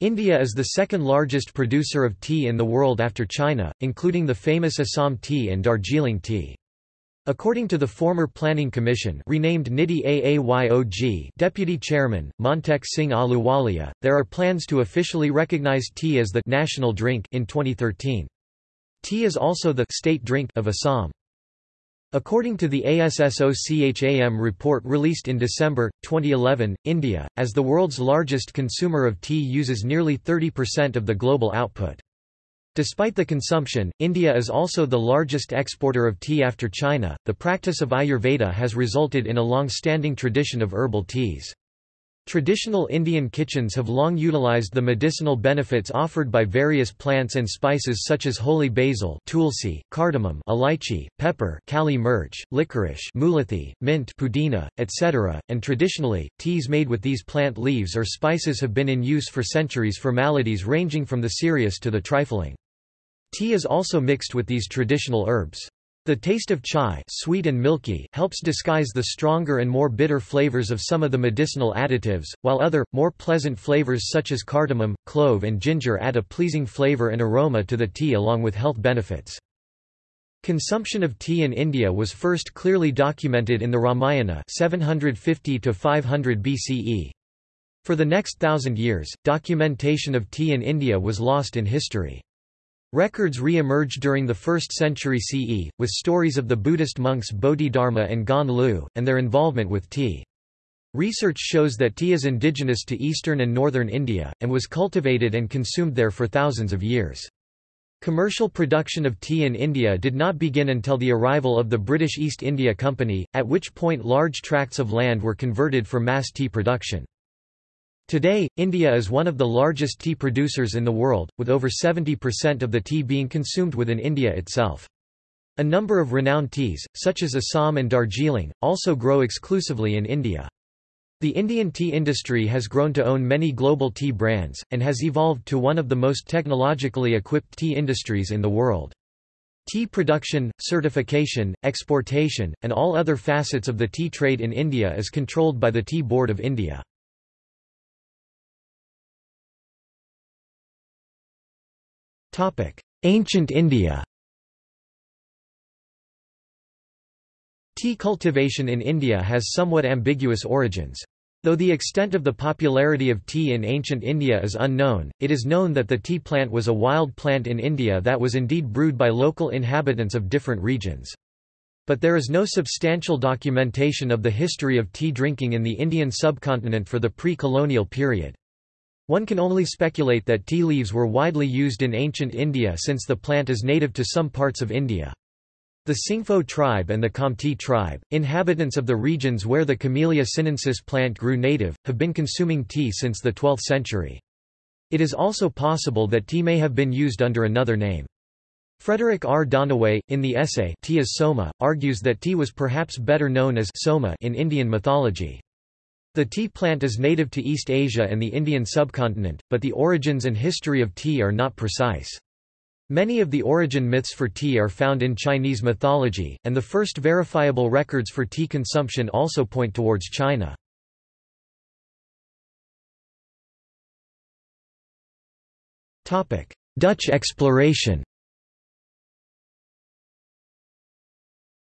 India is the second largest producer of tea in the world after China, including the famous Assam tea and Darjeeling tea. According to the former Planning Commission renamed NITI Aayog Deputy Chairman, Montek Singh Ahluwalia, there are plans to officially recognize tea as the national drink in 2013. Tea is also the state drink of Assam. According to the ASSOCHAM report released in December, 2011, India, as the world's largest consumer of tea uses nearly 30% of the global output. Despite the consumption, India is also the largest exporter of tea after China. The practice of Ayurveda has resulted in a long-standing tradition of herbal teas. Traditional Indian kitchens have long utilized the medicinal benefits offered by various plants and spices such as holy basil tulsi, cardamom elaichi, pepper kali mirch, licorice mulethi, mint pudina, etc., and traditionally, teas made with these plant leaves or spices have been in use for centuries for maladies ranging from the serious to the trifling. Tea is also mixed with these traditional herbs. The taste of chai sweet and milky helps disguise the stronger and more bitter flavors of some of the medicinal additives, while other, more pleasant flavors such as cardamom, clove and ginger add a pleasing flavor and aroma to the tea along with health benefits. Consumption of tea in India was first clearly documented in the Ramayana 750 500 BCE. For the next thousand years, documentation of tea in India was lost in history. Records re-emerged during the 1st century CE, with stories of the Buddhist monks Bodhidharma and Gan Lu, and their involvement with tea. Research shows that tea is indigenous to eastern and northern India, and was cultivated and consumed there for thousands of years. Commercial production of tea in India did not begin until the arrival of the British East India Company, at which point large tracts of land were converted for mass tea production. Today, India is one of the largest tea producers in the world, with over 70% of the tea being consumed within India itself. A number of renowned teas, such as Assam and Darjeeling, also grow exclusively in India. The Indian tea industry has grown to own many global tea brands, and has evolved to one of the most technologically equipped tea industries in the world. Tea production, certification, exportation, and all other facets of the tea trade in India is controlled by the Tea Board of India. Ancient India Tea cultivation in India has somewhat ambiguous origins. Though the extent of the popularity of tea in ancient India is unknown, it is known that the tea plant was a wild plant in India that was indeed brewed by local inhabitants of different regions. But there is no substantial documentation of the history of tea drinking in the Indian subcontinent for the pre-colonial period. One can only speculate that tea leaves were widely used in ancient India since the plant is native to some parts of India. The Singpho tribe and the Khamti tribe, inhabitants of the regions where the Camellia sinensis plant grew native, have been consuming tea since the 12th century. It is also possible that tea may have been used under another name. Frederick R. Dannaway, in the essay Tea is Soma, argues that tea was perhaps better known as Soma in Indian mythology. The tea plant is native to East Asia and the Indian subcontinent, but the origins and history of tea are not precise. Many of the origin myths for tea are found in Chinese mythology, and the first verifiable records for tea consumption also point towards China. Dutch exploration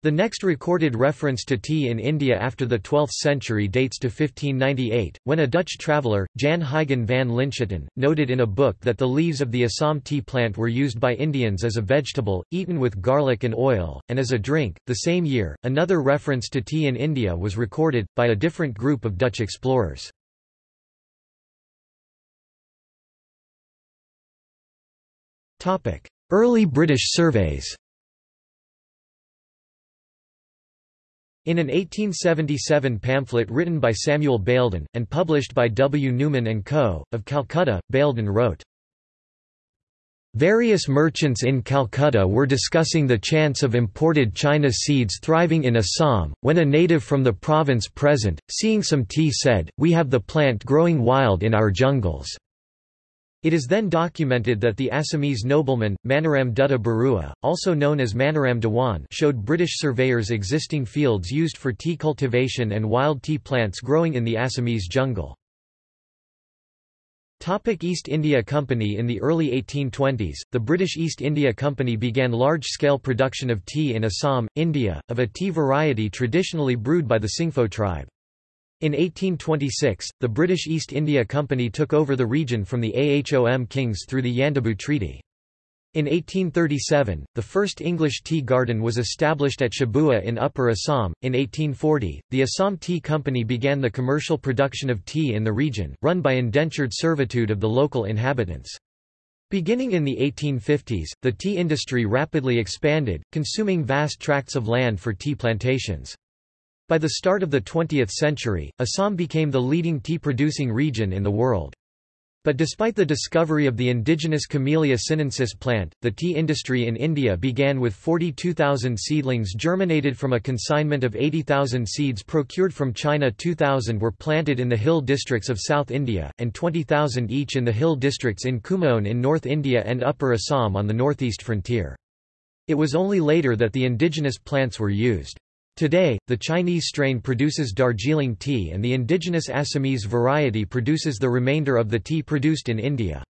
The next recorded reference to tea in India after the 12th century dates to 1598, when a Dutch traveller, Jan Huygen van Linschoten, noted in a book that the leaves of the Assam tea plant were used by Indians as a vegetable, eaten with garlic and oil, and as a drink. The same year, another reference to tea in India was recorded, by a different group of Dutch explorers. Early British surveys In an 1877 pamphlet written by Samuel Baildon, and published by W. Newman & Co., of Calcutta, Baildon wrote, Various merchants in Calcutta were discussing the chance of imported China seeds thriving in Assam, when a native from the province present, seeing some tea said, We have the plant growing wild in our jungles. It is then documented that the Assamese nobleman, Maniram Dutta Barua, also known as Maniram Dewan showed British surveyors existing fields used for tea cultivation and wild tea plants growing in the Assamese jungle. East India Company In the early 1820s, the British East India Company began large-scale production of tea in Assam, India, of a tea variety traditionally brewed by the Singpho tribe. In 1826, the British East India Company took over the region from the Ahom kings through the Yandabo Treaty. In 1837, the first English tea garden was established at Chabua in Upper Assam. In 1840, the Assam Tea Company began the commercial production of tea in the region, run by indentured servitude of the local inhabitants. Beginning in the 1850s, the tea industry rapidly expanded, consuming vast tracts of land for tea plantations. By the start of the 20th century, Assam became the leading tea-producing region in the world. But despite the discovery of the indigenous Camellia sinensis plant, the tea industry in India began with 42,000 seedlings germinated from a consignment of 80,000 seeds procured from China 2,000 were planted in the hill districts of South India, and 20,000 each in the hill districts in Kumaon in North India and Upper Assam on the northeast frontier. It was only later that the indigenous plants were used. Today, the Chinese strain produces Darjeeling tea and the indigenous Assamese variety produces the remainder of the tea produced in India.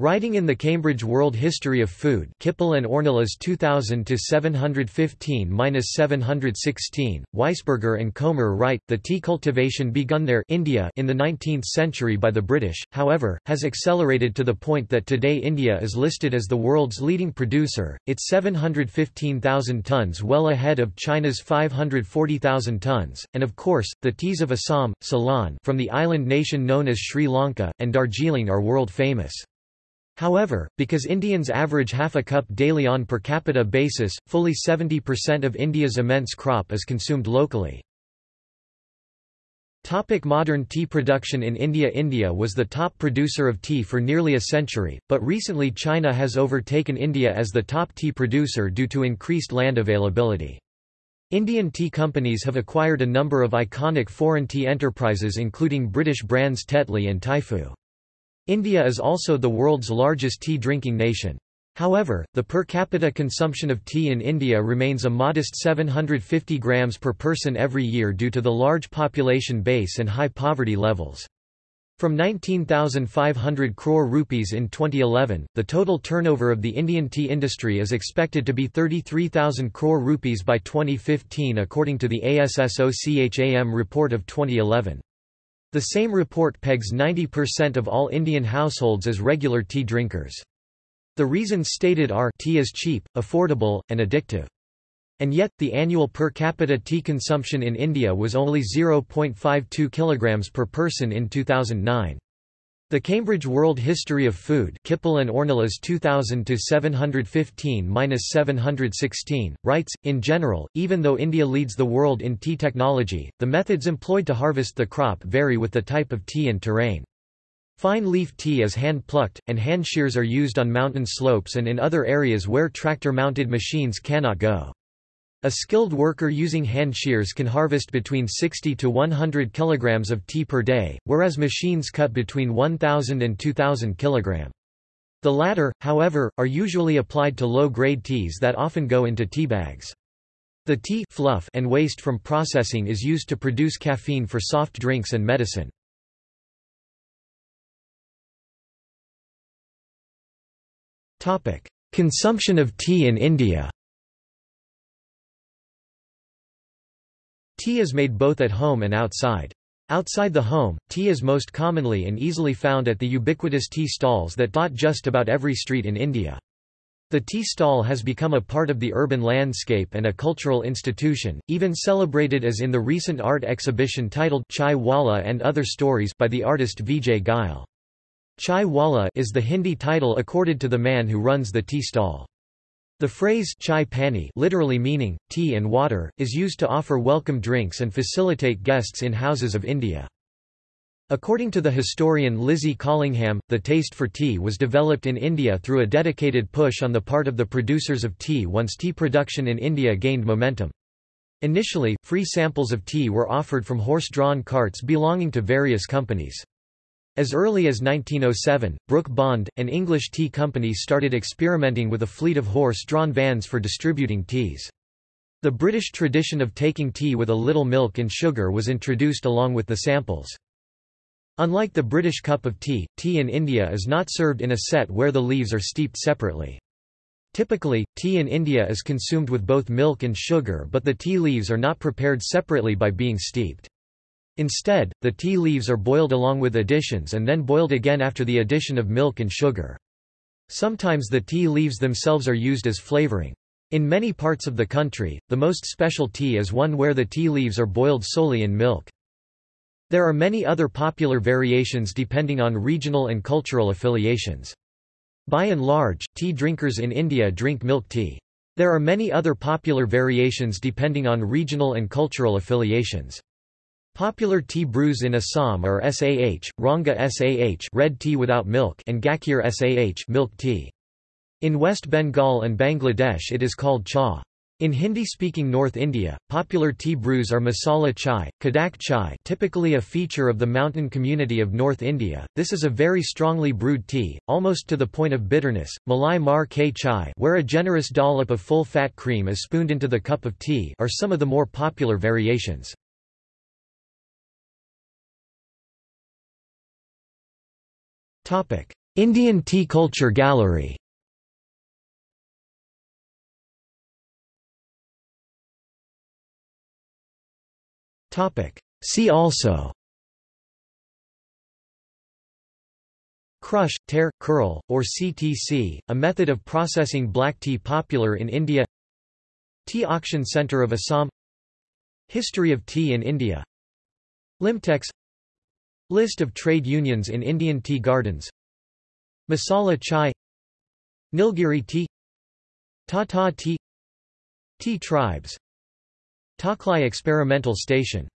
Writing in the Cambridge World History of Food Kiple and Ornelas 2000-715-716, Weisburger and Comer write, the tea cultivation begun there India in the 19th century by the British, however, has accelerated to the point that today India is listed as the world's leading producer, its 715,000 tons well ahead of China's 540,000 tons, and of course, the teas of Assam, Ceylon from the island nation known as Sri Lanka, and Darjeeling are world famous. However, because Indians average half a cup daily on per capita basis, fully 70% of India's immense crop is consumed locally. Topic modern tea production in India India was the top producer of tea for nearly a century, but recently China has overtaken India as the top tea producer due to increased land availability. Indian tea companies have acquired a number of iconic foreign tea enterprises including British brands Tetley and Typhoo. India is also the world's largest tea-drinking nation. However, the per capita consumption of tea in India remains a modest 750 grams per person every year due to the large population base and high poverty levels. From 19,500 crore rupees in 2011, the total turnover of the Indian tea industry is expected to be 33,000 crore rupees by 2015 according to the ASSOCHAM report of 2011. The same report pegs 90% of all Indian households as regular tea drinkers. The reasons stated are tea is cheap, affordable, and addictive. And yet, the annual per capita tea consumption in India was only 0.52 kg per person in 2009. The Cambridge World History of Food Kiple and Ornelas 2000-715-716, writes, in general, even though India leads the world in tea technology, the methods employed to harvest the crop vary with the type of tea and terrain. Fine leaf tea is hand-plucked, and hand shears are used on mountain slopes and in other areas where tractor-mounted machines cannot go. A skilled worker using hand shears can harvest between 60 to 100 kilograms of tea per day, whereas machines cut between 1,000 and 2,000 kilogram. The latter, however, are usually applied to low-grade teas that often go into tea bags. The tea fluff and waste from processing is used to produce caffeine for soft drinks and medicine. Consumption of tea in India Tea is made both at home and outside. Outside the home, tea is most commonly and easily found at the ubiquitous tea stalls that dot just about every street in India. The tea stall has become a part of the urban landscape and a cultural institution, even celebrated as in the recent art exhibition titled Chai Wala and Other Stories by the artist Vijay Goyal. Chai Wala is the Hindi title accorded to the man who runs the tea stall. The phrase chai pani literally meaning, tea and water, is used to offer welcome drinks and facilitate guests in houses of India. According to the historian Lizzie Collingham, the taste for tea was developed in India through a dedicated push on the part of the producers of tea once tea production in India gained momentum. Initially, free samples of tea were offered from horse-drawn carts belonging to various companies. As early as 1907, Brooke Bond, an English tea company started experimenting with a fleet of horse-drawn vans for distributing teas. The British tradition of taking tea with a little milk and sugar was introduced along with the samples. Unlike the British cup of tea, tea in India is not served in a set where the leaves are steeped separately. Typically, tea in India is consumed with both milk and sugar but the tea leaves are not prepared separately by being steeped. Instead, the tea leaves are boiled along with additions and then boiled again after the addition of milk and sugar. Sometimes the tea leaves themselves are used as flavoring. In many parts of the country, the most special tea is one where the tea leaves are boiled solely in milk. There are many other popular variations depending on regional and cultural affiliations. By and large, tea drinkers in India drink milk tea. There are many other popular variations depending on regional and cultural affiliations. Popular tea brews in Assam are SAH, Ranga SAH red tea without milk and Gakhir SAH milk tea. In West Bengal and Bangladesh it is called cha. In Hindi-speaking North India, popular tea brews are masala chai, kadak chai typically a feature of the mountain community of North India, this is a very strongly brewed tea, almost to the point of bitterness, malai mar k chai where a generous dollop of full-fat cream is spooned into the cup of tea are some of the more popular variations. Indian Tea Culture Gallery. See also. Crush, tear, curl, or CTC, a method of processing black tea popular in India. Tea Auction Centre of Assam. History of tea in India. Limtex List of trade unions in Indian tea gardens. Masala chai. Nilgiri tea. Tata tea. Tea tribes. Tocklai Experimental Station